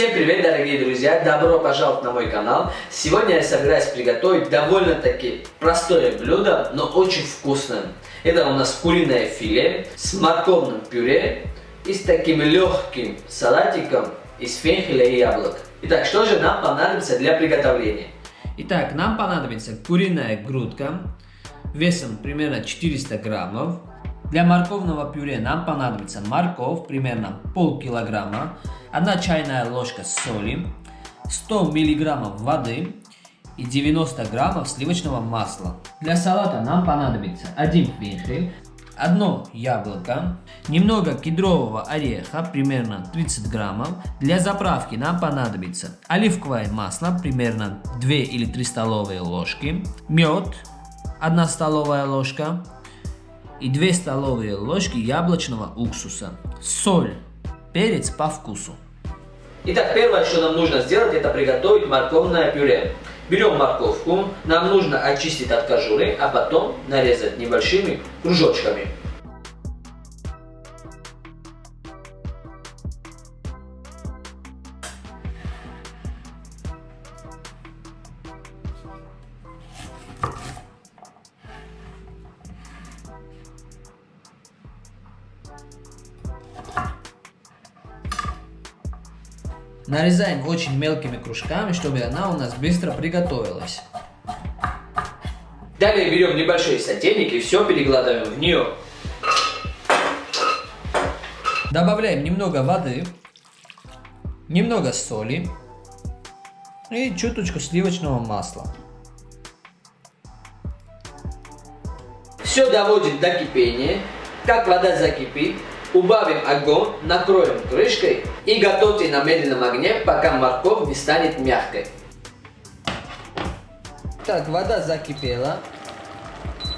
Всем привет, дорогие друзья! Добро пожаловать на мой канал! Сегодня я собираюсь приготовить довольно-таки простое блюдо, но очень вкусное. Это у нас куриное филе с морковным пюре и с таким легким салатиком из фенхеля и яблок. Итак, что же нам понадобится для приготовления? Итак, нам понадобится куриная грудка весом примерно 400 граммов. Для морковного пюре нам понадобится морковь, примерно полкилограмма, 1 чайная ложка соли, 100 миллиграммов воды и 90 граммов сливочного масла. Для салата нам понадобится 1 фенхель, одно яблоко, немного кедрового ореха, примерно 30 граммов. Для заправки нам понадобится оливковое масло, примерно 2 или 3 столовые ложки, мед, 1 столовая ложка и 2 столовые ложки яблочного уксуса, соль, перец по вкусу. Итак, первое, что нам нужно сделать, это приготовить морковное пюре. Берем морковку, нам нужно очистить от кожуры, а потом нарезать небольшими кружочками. Нарезаем очень мелкими кружками, чтобы она у нас быстро приготовилась. Далее берем небольшой сотейник и все перекладываем в нее. Добавляем немного воды, немного соли и чуточку сливочного масла. Все доводим до кипения. Как вода закипит, Убавим огонь, накроем крышкой и готовьте на медленном огне, пока морковь не станет мягкой. Так, вода закипела.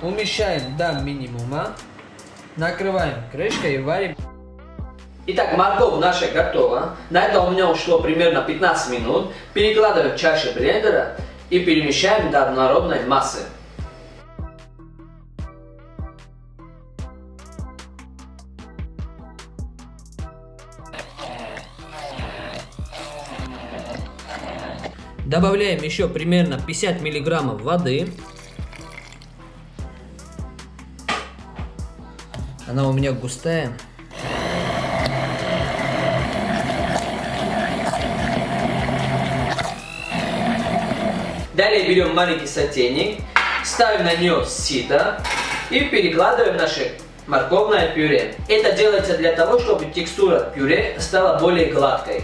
Умещаем до минимума. Накрываем крышкой и варим. Итак, морковь наша готова. На это у меня ушло примерно 15 минут. Перекладываем в чашу блендера и перемещаем до однородной массы. Добавляем еще примерно 50 миллиграммов воды. Она у меня густая. Далее берем маленький сотейник, ставим на нее сито и перекладываем наше морковное пюре. Это делается для того, чтобы текстура пюре стала более гладкой.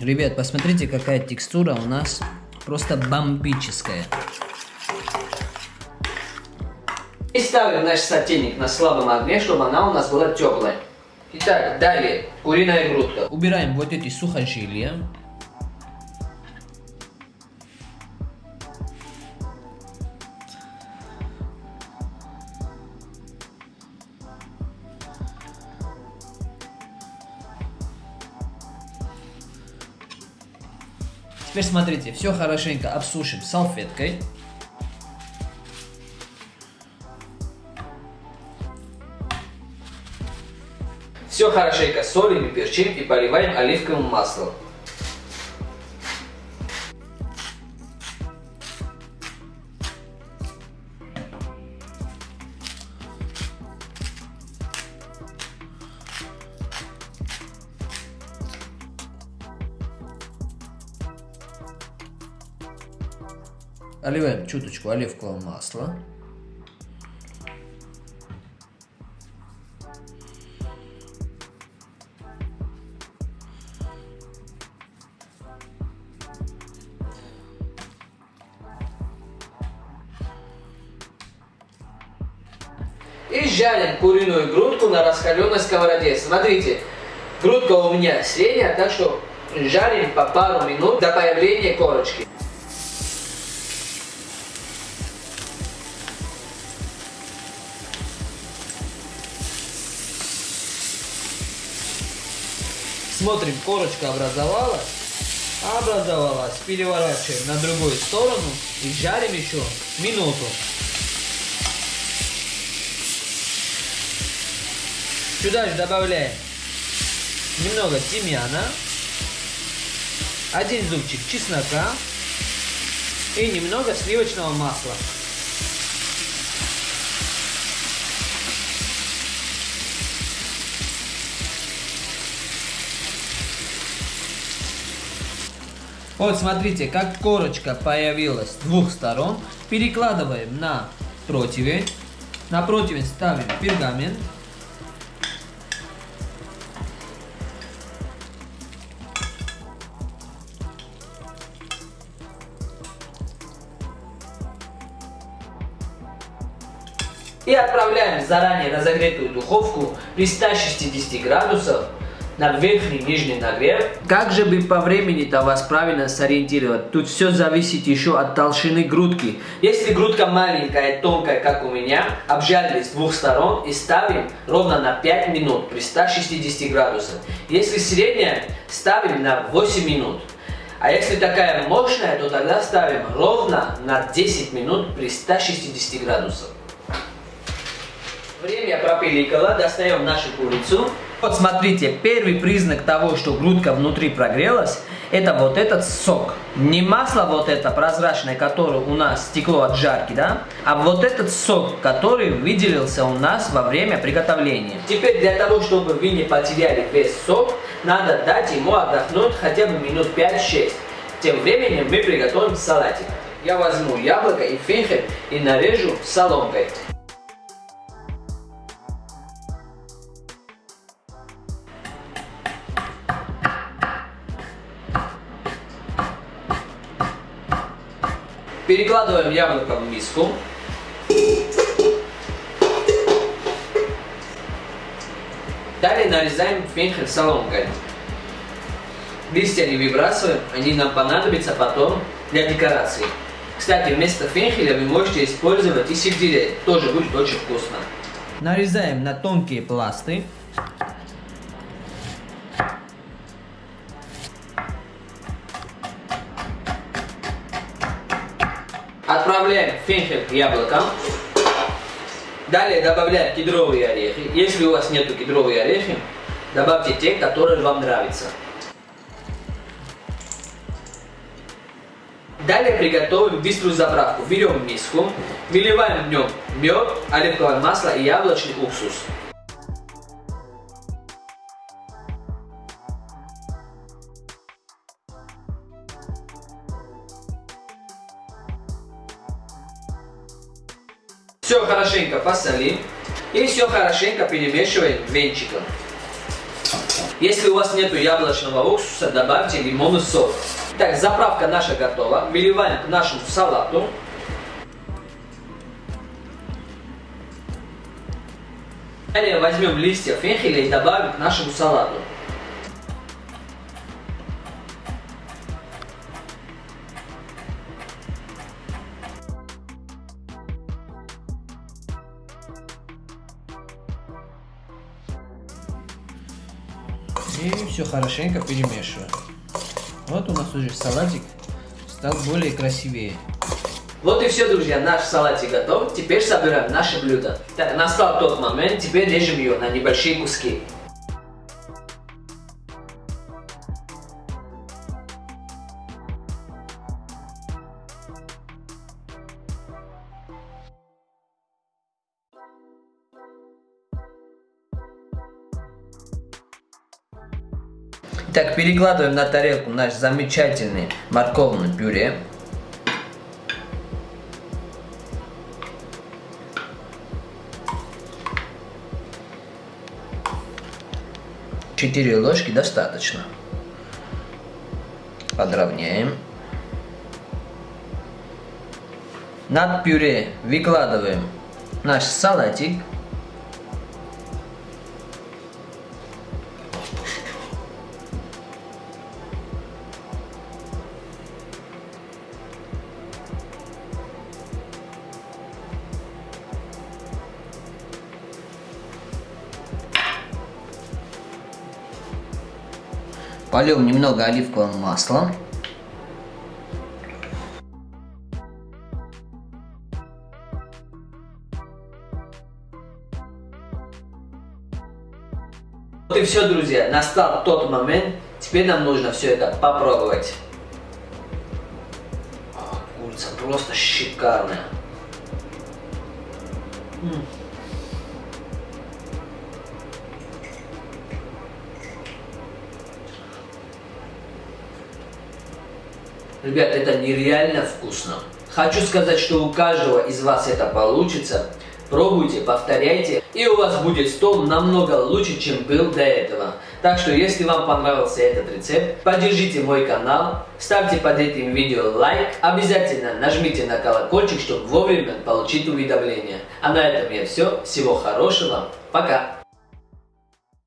Ребят, посмотрите, какая текстура у нас просто бомбическая. И ставим наш сотейник на слабом огне, чтобы она у нас была теплая. Итак, далее куриная грудка. Убираем вот эти сухожилия. Теперь смотрите, все хорошенько обсушим салфеткой. Все хорошенько солим и перчим и поливаем оливковым маслом. Оливаем чуточку оливкового масла. И жарим куриную грудку на раскаленной сковороде. Смотрите, грудка у меня средняя, так что жарим по пару минут до появления корочки. Смотрим, корочка образовалась. Образовалась. Переворачиваем на другую сторону и жарим еще минуту. Сюда же добавляем немного тимьяна, один зубчик чеснока и немного сливочного масла. Вот смотрите, как корочка появилась с двух сторон. Перекладываем на противень. На противень ставим пергамент. И отправляем в заранее разогретую духовку при 160 градусах на верхний и нижний нагрев. Как же бы по времени-то вас правильно сориентировать? Тут все зависит еще от толщины грудки. Если грудка маленькая, тонкая, как у меня, обжарили с двух сторон и ставим ровно на 5 минут при 160 градусах. Если средняя, ставим на 8 минут. А если такая мощная, то тогда ставим ровно на 10 минут при 160 градусах. Время пропиликало, достаем нашу курицу. Вот смотрите, первый признак того, что грудка внутри прогрелась, это вот этот сок. Не масло вот это прозрачное, которое у нас стекло от жарки, да, а вот этот сок, который выделился у нас во время приготовления. Теперь для того, чтобы вы не потеряли весь сок, надо дать ему отдохнуть хотя бы минут 5-6. Тем временем мы приготовим салатик. Я возьму яблоко и фенхель и нарежу соломкой. Перекладываем яблоко в миску. Далее нарезаем фенхель соломкой. Листья не выбрасываем, они нам понадобятся потом для декорации. Кстати, вместо фенхеля вы можете использовать и сельдерей, тоже будет очень вкусно. Нарезаем на тонкие пласты. Отправляем фенхель к яблокам. Далее добавляем кедровые орехи. Если у вас нету кедровые орехи, добавьте те, которые вам нравятся. Далее приготовим быструю заправку. Берем миску, выливаем в нем мед, оливковое масло и яблочный уксус. Хорошенько посолим и все хорошенько перемешиваем венчиком. Если у вас нету яблочного уксуса, добавьте лимонный сок. Так, заправка наша готова. Выливаем к нашему салату. Далее возьмем листья фенхеля и добавим к нашему салату. И все хорошенько перемешиваем. Вот у нас уже салатик стал более красивее. Вот и все, друзья, наш салатик готов. Теперь собираем наше блюдо. Так, настал тот момент, теперь режем ее на небольшие куски. Так, перекладываем на тарелку наш замечательный морковный пюре. Четыре ложки достаточно. Подровняем. Над пюре выкладываем наш салатик. Польем немного оливковым маслом. Вот и все, друзья. Настал тот момент. Теперь нам нужно все это попробовать. О, курица просто шикарная. М. Ребят, это нереально вкусно. Хочу сказать, что у каждого из вас это получится. Пробуйте, повторяйте, и у вас будет стол намного лучше, чем был до этого. Так что, если вам понравился этот рецепт, поддержите мой канал, ставьте под этим видео лайк, обязательно нажмите на колокольчик, чтобы вовремя получить уведомления. А на этом я все. Всего хорошего. Пока.